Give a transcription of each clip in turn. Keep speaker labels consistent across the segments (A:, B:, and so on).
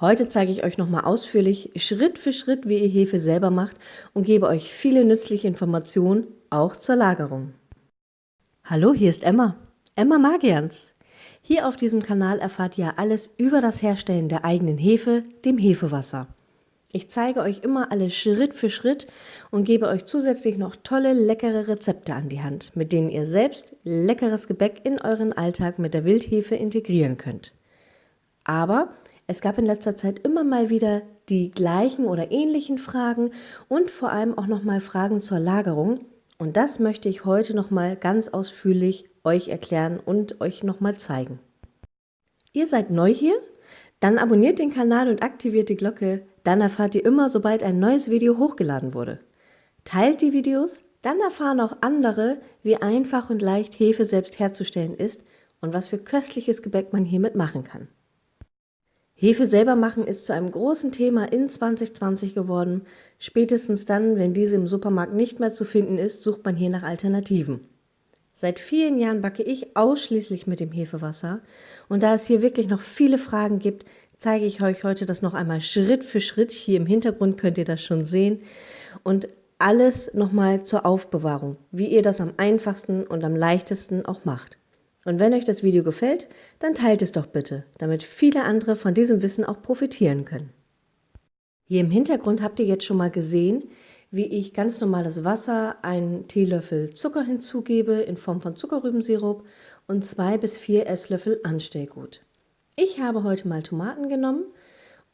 A: Heute zeige ich euch nochmal ausführlich Schritt für Schritt, wie ihr Hefe selber macht und gebe euch viele nützliche Informationen, auch zur Lagerung. Hallo, hier ist Emma, Emma Magians. Hier auf diesem Kanal erfahrt ihr alles über das Herstellen der eigenen Hefe, dem Hefewasser. Ich zeige euch immer alles Schritt für Schritt und gebe euch zusätzlich noch tolle, leckere Rezepte an die Hand, mit denen ihr selbst leckeres Gebäck in euren Alltag mit der Wildhefe integrieren könnt. Aber es gab in letzter Zeit immer mal wieder die gleichen oder ähnlichen Fragen und vor allem auch nochmal Fragen zur Lagerung. Und das möchte ich heute nochmal ganz ausführlich euch erklären und euch nochmal zeigen. Ihr seid neu hier? Dann abonniert den Kanal und aktiviert die Glocke, dann erfahrt ihr immer, sobald ein neues Video hochgeladen wurde. Teilt die Videos, dann erfahren auch andere, wie einfach und leicht Hefe selbst herzustellen ist und was für köstliches Gebäck man hiermit machen kann. Hefe selber machen ist zu einem großen Thema in 2020 geworden. Spätestens dann, wenn diese im Supermarkt nicht mehr zu finden ist, sucht man hier nach Alternativen. Seit vielen Jahren backe ich ausschließlich mit dem Hefewasser und da es hier wirklich noch viele Fragen gibt, zeige ich euch heute das noch einmal Schritt für Schritt. Hier im Hintergrund könnt ihr das schon sehen und alles nochmal zur Aufbewahrung, wie ihr das am einfachsten und am leichtesten auch macht. Und wenn euch das Video gefällt, dann teilt es doch bitte, damit viele andere von diesem Wissen auch profitieren können. Hier im Hintergrund habt ihr jetzt schon mal gesehen, wie ich ganz normales Wasser, einen Teelöffel Zucker hinzugebe in Form von Zuckerrübensirup und zwei bis vier Esslöffel Anstellgut. Ich habe heute mal Tomaten genommen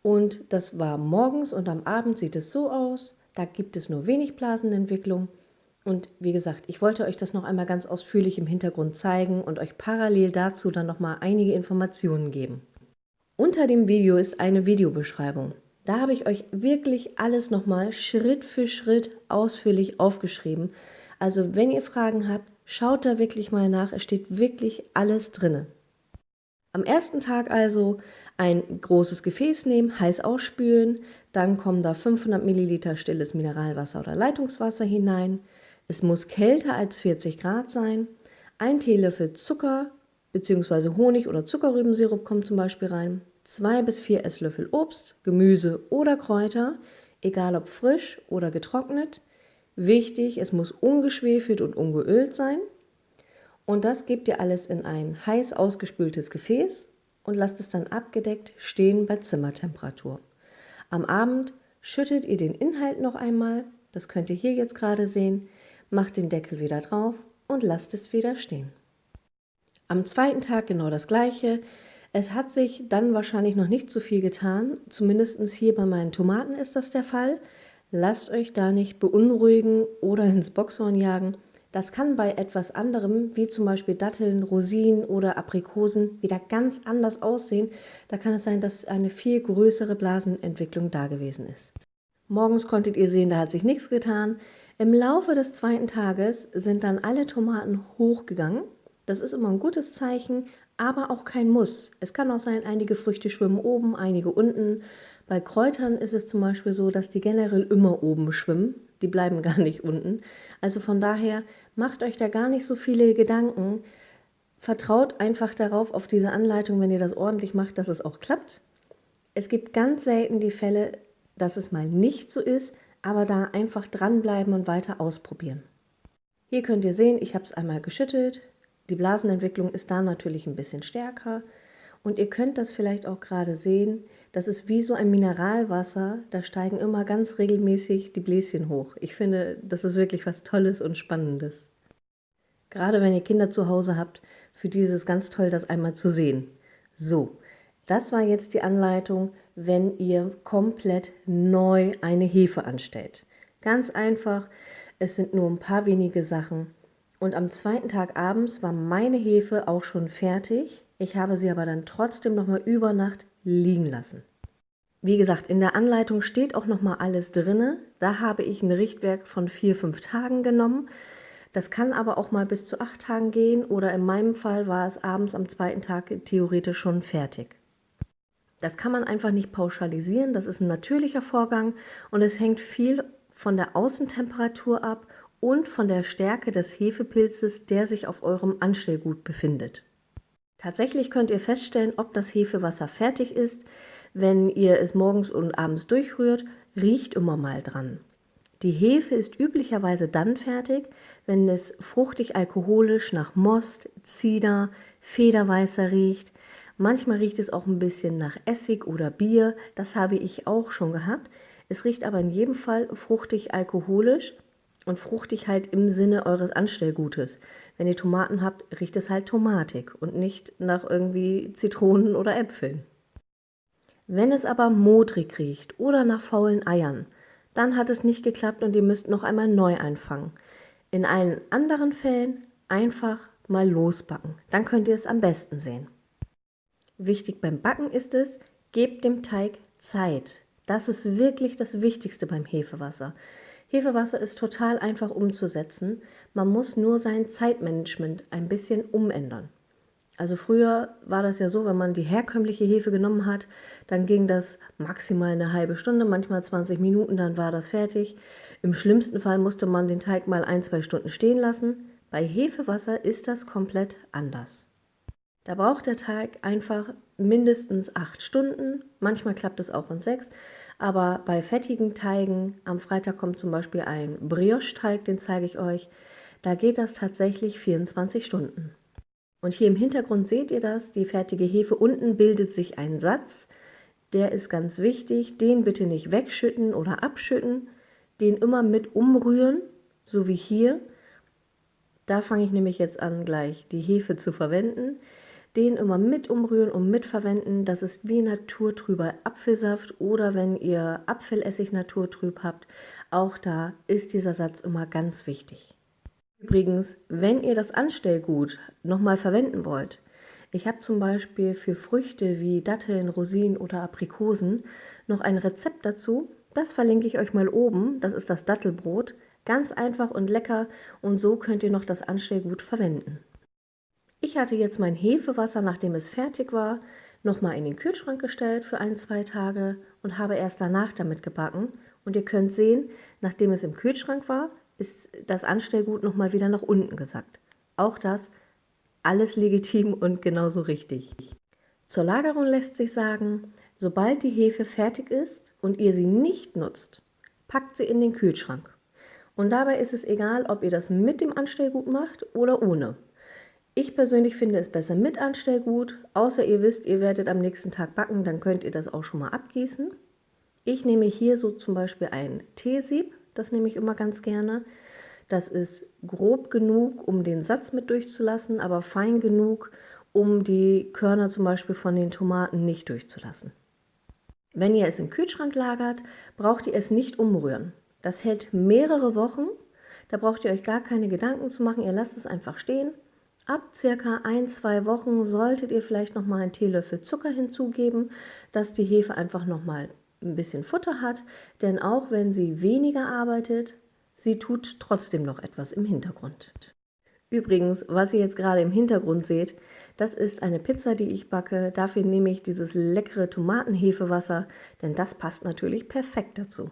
A: und das war morgens und am Abend sieht es so aus. Da gibt es nur wenig Blasenentwicklung und wie gesagt, ich wollte euch das noch einmal ganz ausführlich im Hintergrund zeigen und euch parallel dazu dann noch mal einige Informationen geben. Unter dem Video ist eine Videobeschreibung. Da habe ich euch wirklich alles noch mal Schritt für Schritt ausführlich aufgeschrieben. Also wenn ihr Fragen habt, schaut da wirklich mal nach. Es steht wirklich alles drinne. Am ersten Tag also ein großes Gefäß nehmen, heiß ausspülen, dann kommen da 500 Milliliter stilles Mineralwasser oder Leitungswasser hinein, es muss kälter als 40 Grad sein. Ein Teelöffel Zucker bzw. Honig oder Zuckerrübensirup kommt zum Beispiel rein. Zwei bis vier Esslöffel Obst, Gemüse oder Kräuter, egal ob frisch oder getrocknet. Wichtig, es muss ungeschwefelt und ungeölt sein. Und das gebt ihr alles in ein heiß ausgespültes Gefäß und lasst es dann abgedeckt stehen bei Zimmertemperatur. Am Abend schüttet ihr den Inhalt noch einmal, das könnt ihr hier jetzt gerade sehen, macht den Deckel wieder drauf und lasst es wieder stehen. Am zweiten Tag genau das gleiche. Es hat sich dann wahrscheinlich noch nicht so viel getan, zumindest hier bei meinen Tomaten ist das der Fall. Lasst euch da nicht beunruhigen oder ins Boxhorn jagen. Das kann bei etwas anderem, wie zum Beispiel Datteln, Rosinen oder Aprikosen, wieder ganz anders aussehen. Da kann es sein, dass eine viel größere Blasenentwicklung da gewesen ist. Morgens konntet ihr sehen, da hat sich nichts getan. Im Laufe des zweiten Tages sind dann alle Tomaten hochgegangen. Das ist immer ein gutes Zeichen, aber auch kein Muss. Es kann auch sein, einige Früchte schwimmen oben, einige unten. Bei Kräutern ist es zum Beispiel so, dass die generell immer oben schwimmen. Die bleiben gar nicht unten. Also von daher macht euch da gar nicht so viele Gedanken. Vertraut einfach darauf, auf diese Anleitung, wenn ihr das ordentlich macht, dass es auch klappt. Es gibt ganz selten die Fälle, dass es mal nicht so ist, aber da einfach dranbleiben und weiter ausprobieren. Hier könnt ihr sehen, ich habe es einmal geschüttelt. Die Blasenentwicklung ist da natürlich ein bisschen stärker. Und ihr könnt das vielleicht auch gerade sehen, das ist wie so ein Mineralwasser, da steigen immer ganz regelmäßig die Bläschen hoch. Ich finde, das ist wirklich was Tolles und Spannendes. Gerade wenn ihr Kinder zu Hause habt, für die ist es ganz toll, das einmal zu sehen. So, das war jetzt die Anleitung, wenn ihr komplett neu eine Hefe anstellt. Ganz einfach, es sind nur ein paar wenige Sachen. Und am zweiten Tag abends war meine Hefe auch schon fertig. Ich habe sie aber dann trotzdem nochmal über Nacht liegen lassen. Wie gesagt, in der Anleitung steht auch nochmal alles drinne. Da habe ich ein Richtwerk von vier, fünf Tagen genommen. Das kann aber auch mal bis zu acht Tagen gehen oder in meinem Fall war es abends am zweiten Tag theoretisch schon fertig. Das kann man einfach nicht pauschalisieren, das ist ein natürlicher Vorgang und es hängt viel von der Außentemperatur ab und von der Stärke des Hefepilzes, der sich auf eurem Anstellgut befindet. Tatsächlich könnt ihr feststellen, ob das Hefewasser fertig ist, Wenn ihr es morgens und abends durchrührt, riecht immer mal dran. Die Hefe ist üblicherweise dann fertig, wenn es fruchtig alkoholisch nach Most, Zieder, Federweißer riecht. Manchmal riecht es auch ein bisschen nach Essig oder Bier, das habe ich auch schon gehabt. Es riecht aber in jedem Fall fruchtig alkoholisch und fruchtig halt im Sinne eures Anstellgutes. Wenn ihr Tomaten habt, riecht es halt tomatig und nicht nach irgendwie Zitronen oder Äpfeln. Wenn es aber modrig riecht oder nach faulen Eiern, dann hat es nicht geklappt und ihr müsst noch einmal neu einfangen. In allen anderen Fällen einfach mal losbacken. Dann könnt ihr es am besten sehen. Wichtig beim Backen ist es, gebt dem Teig Zeit. Das ist wirklich das Wichtigste beim Hefewasser. Hefewasser ist total einfach umzusetzen. Man muss nur sein Zeitmanagement ein bisschen umändern. Also früher war das ja so, wenn man die herkömmliche Hefe genommen hat, dann ging das maximal eine halbe Stunde, manchmal 20 Minuten, dann war das fertig. Im schlimmsten Fall musste man den Teig mal ein, zwei Stunden stehen lassen. Bei Hefewasser ist das komplett anders. Da braucht der Teig einfach mindestens acht Stunden, manchmal klappt es auch in sechs, aber bei fettigen Teigen, am Freitag kommt zum Beispiel ein Brioche-Teig, den zeige ich euch, da geht das tatsächlich 24 Stunden. Und hier im Hintergrund seht ihr das, die fertige Hefe. Unten bildet sich ein Satz, der ist ganz wichtig. Den bitte nicht wegschütten oder abschütten, den immer mit umrühren, so wie hier. Da fange ich nämlich jetzt an, gleich die Hefe zu verwenden. Den immer mit umrühren und mitverwenden. Das ist wie naturtrüber Apfelsaft oder wenn ihr Apfelessig naturtrüb habt, auch da ist dieser Satz immer ganz wichtig. Übrigens, wenn ihr das Anstellgut nochmal verwenden wollt, ich habe zum Beispiel für Früchte wie Datteln, Rosinen oder Aprikosen noch ein Rezept dazu. Das verlinke ich euch mal oben. Das ist das Dattelbrot. Ganz einfach und lecker und so könnt ihr noch das Anstellgut verwenden. Ich hatte jetzt mein Hefewasser, nachdem es fertig war, nochmal in den Kühlschrank gestellt für ein, zwei Tage und habe erst danach damit gebacken. Und ihr könnt sehen, nachdem es im Kühlschrank war, ist das Anstellgut nochmal wieder nach unten gesackt. Auch das alles legitim und genauso richtig. Zur Lagerung lässt sich sagen, sobald die Hefe fertig ist und ihr sie nicht nutzt, packt sie in den Kühlschrank. Und dabei ist es egal, ob ihr das mit dem Anstellgut macht oder ohne. Ich persönlich finde es besser mit Anstellgut, außer ihr wisst, ihr werdet am nächsten Tag backen, dann könnt ihr das auch schon mal abgießen. Ich nehme hier so zum Beispiel ein Teesieb, das nehme ich immer ganz gerne. Das ist grob genug, um den Satz mit durchzulassen, aber fein genug, um die Körner zum Beispiel von den Tomaten nicht durchzulassen. Wenn ihr es im Kühlschrank lagert, braucht ihr es nicht umrühren. Das hält mehrere Wochen. Da braucht ihr euch gar keine Gedanken zu machen. Ihr lasst es einfach stehen. Ab circa ein, zwei Wochen solltet ihr vielleicht noch mal einen Teelöffel Zucker hinzugeben, dass die Hefe einfach noch mal ein bisschen Futter hat, denn auch wenn sie weniger arbeitet, sie tut trotzdem noch etwas im Hintergrund. Übrigens, was ihr jetzt gerade im Hintergrund seht, das ist eine Pizza, die ich backe. Dafür nehme ich dieses leckere Tomatenhefewasser, denn das passt natürlich perfekt dazu.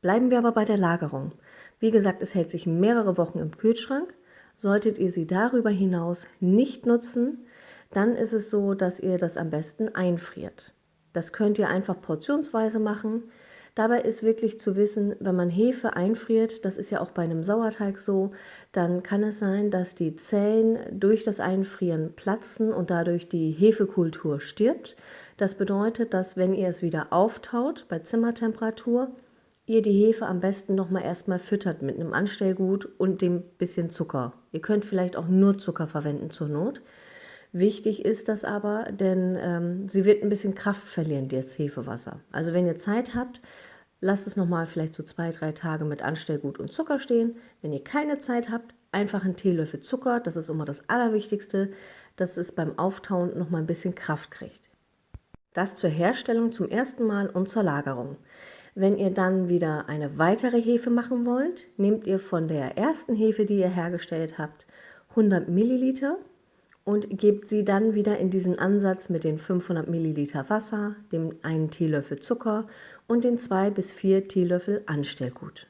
A: Bleiben wir aber bei der Lagerung. Wie gesagt, es hält sich mehrere Wochen im Kühlschrank. Solltet ihr sie darüber hinaus nicht nutzen, dann ist es so, dass ihr das am besten einfriert. Das könnt ihr einfach portionsweise machen. Dabei ist wirklich zu wissen, wenn man Hefe einfriert, das ist ja auch bei einem Sauerteig so, dann kann es sein, dass die Zellen durch das Einfrieren platzen und dadurch die Hefekultur stirbt. Das bedeutet, dass wenn ihr es wieder auftaut bei Zimmertemperatur, ihr die Hefe am besten nochmal erstmal füttert mit einem Anstellgut und dem bisschen Zucker. Ihr könnt vielleicht auch nur Zucker verwenden zur Not. Wichtig ist das aber, denn ähm, sie wird ein bisschen Kraft verlieren, das Hefewasser. Also wenn ihr Zeit habt, lasst es nochmal vielleicht so zwei, drei Tage mit Anstellgut und Zucker stehen. Wenn ihr keine Zeit habt, einfach einen Teelöffel Zucker, das ist immer das Allerwichtigste, dass es beim Auftauen nochmal ein bisschen Kraft kriegt. Das zur Herstellung zum ersten Mal und zur Lagerung. Wenn ihr dann wieder eine weitere Hefe machen wollt, nehmt ihr von der ersten Hefe, die ihr hergestellt habt, 100 Milliliter und gebt sie dann wieder in diesen Ansatz mit den 500 Milliliter Wasser, dem einen Teelöffel Zucker und den 2 bis 4 Teelöffel Anstellgut.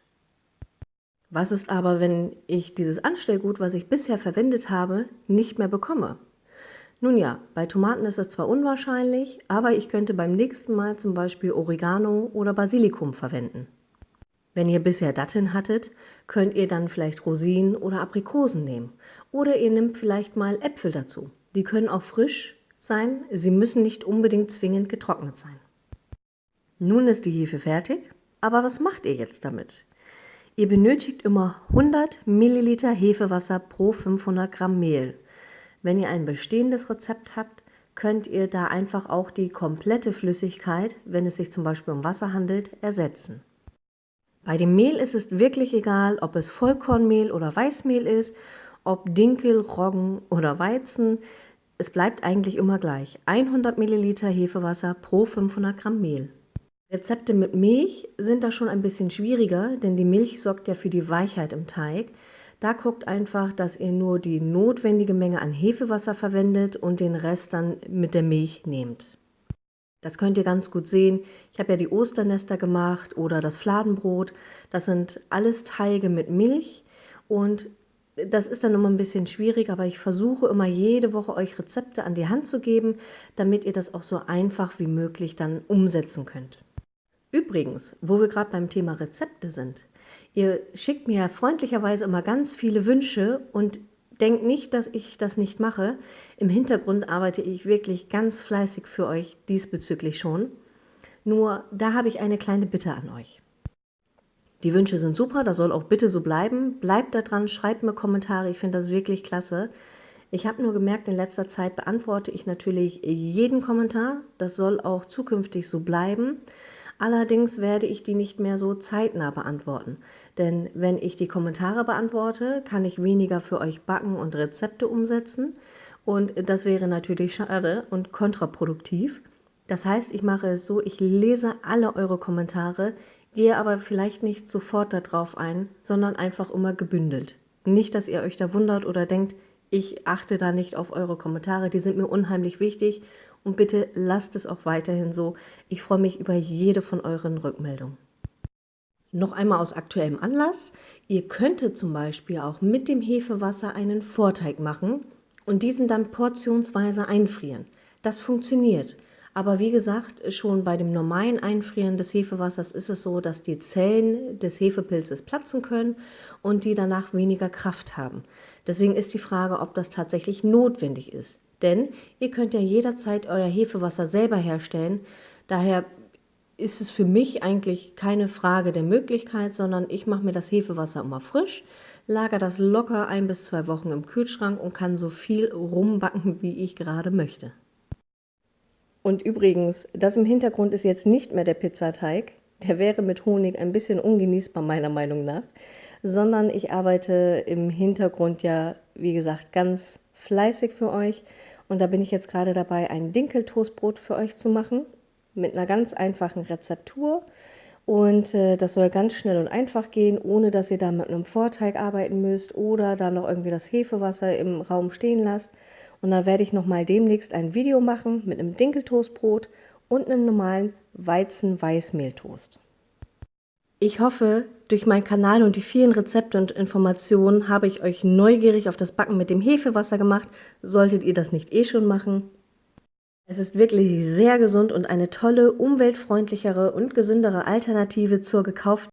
A: Was ist aber, wenn ich dieses Anstellgut, was ich bisher verwendet habe, nicht mehr bekomme? Nun ja, bei Tomaten ist es zwar unwahrscheinlich, aber ich könnte beim nächsten Mal zum Beispiel Oregano oder Basilikum verwenden. Wenn ihr bisher Datteln hattet, könnt ihr dann vielleicht Rosinen oder Aprikosen nehmen. Oder ihr nehmt vielleicht mal Äpfel dazu. Die können auch frisch sein, sie müssen nicht unbedingt zwingend getrocknet sein. Nun ist die Hefe fertig, aber was macht ihr jetzt damit? Ihr benötigt immer 100 Milliliter Hefewasser pro 500 Gramm Mehl. Wenn ihr ein bestehendes Rezept habt, könnt ihr da einfach auch die komplette Flüssigkeit, wenn es sich zum Beispiel um Wasser handelt, ersetzen. Bei dem Mehl ist es wirklich egal, ob es Vollkornmehl oder Weißmehl ist, ob Dinkel, Roggen oder Weizen. Es bleibt eigentlich immer gleich. 100 Milliliter Hefewasser pro 500 Gramm Mehl. Rezepte mit Milch sind da schon ein bisschen schwieriger, denn die Milch sorgt ja für die Weichheit im Teig. Da guckt einfach, dass ihr nur die notwendige Menge an Hefewasser verwendet und den Rest dann mit der Milch nehmt. Das könnt ihr ganz gut sehen. Ich habe ja die Osternester gemacht oder das Fladenbrot. Das sind alles Teige mit Milch und das ist dann immer ein bisschen schwierig, aber ich versuche immer jede Woche euch Rezepte an die Hand zu geben, damit ihr das auch so einfach wie möglich dann umsetzen könnt. Übrigens, wo wir gerade beim Thema Rezepte sind, ihr schickt mir freundlicherweise immer ganz viele Wünsche und denkt nicht, dass ich das nicht mache. Im Hintergrund arbeite ich wirklich ganz fleißig für euch diesbezüglich schon. Nur da habe ich eine kleine Bitte an euch. Die Wünsche sind super, das soll auch bitte so bleiben. Bleibt da dran, schreibt mir Kommentare, ich finde das wirklich klasse. Ich habe nur gemerkt, in letzter Zeit beantworte ich natürlich jeden Kommentar. Das soll auch zukünftig so bleiben. Allerdings werde ich die nicht mehr so zeitnah beantworten. Denn wenn ich die Kommentare beantworte, kann ich weniger für euch backen und Rezepte umsetzen. Und das wäre natürlich schade und kontraproduktiv. Das heißt, ich mache es so, ich lese alle eure Kommentare, gehe aber vielleicht nicht sofort darauf ein, sondern einfach immer gebündelt. Nicht, dass ihr euch da wundert oder denkt, ich achte da nicht auf eure Kommentare, die sind mir unheimlich wichtig und bitte lasst es auch weiterhin so. Ich freue mich über jede von euren Rückmeldungen. Noch einmal aus aktuellem Anlass. Ihr könntet zum Beispiel auch mit dem Hefewasser einen Vorteig machen und diesen dann portionsweise einfrieren. Das funktioniert. Aber wie gesagt, schon bei dem normalen Einfrieren des Hefewassers ist es so, dass die Zellen des Hefepilzes platzen können und die danach weniger Kraft haben. Deswegen ist die Frage, ob das tatsächlich notwendig ist. Denn ihr könnt ja jederzeit euer Hefewasser selber herstellen. Daher ist es für mich eigentlich keine Frage der Möglichkeit, sondern ich mache mir das Hefewasser immer frisch, lager das locker ein bis zwei Wochen im Kühlschrank und kann so viel rumbacken, wie ich gerade möchte. Und übrigens, das im Hintergrund ist jetzt nicht mehr der Pizzateig. Der wäre mit Honig ein bisschen ungenießbar, meiner Meinung nach. Sondern ich arbeite im Hintergrund ja, wie gesagt, ganz fleißig für euch. Und da bin ich jetzt gerade dabei, ein Dinkeltoastbrot für euch zu machen mit einer ganz einfachen Rezeptur. Und äh, das soll ganz schnell und einfach gehen, ohne dass ihr da mit einem Vorteig arbeiten müsst oder da noch irgendwie das Hefewasser im Raum stehen lasst. Und dann werde ich nochmal demnächst ein Video machen mit einem Dinkeltoastbrot und einem normalen Weizen-Weißmehltoast. Ich hoffe, durch meinen Kanal und die vielen Rezepte und Informationen habe ich euch neugierig auf das Backen mit dem Hefewasser gemacht. Solltet ihr das nicht eh schon machen. Es ist wirklich sehr gesund und eine tolle, umweltfreundlichere und gesündere Alternative zur gekauften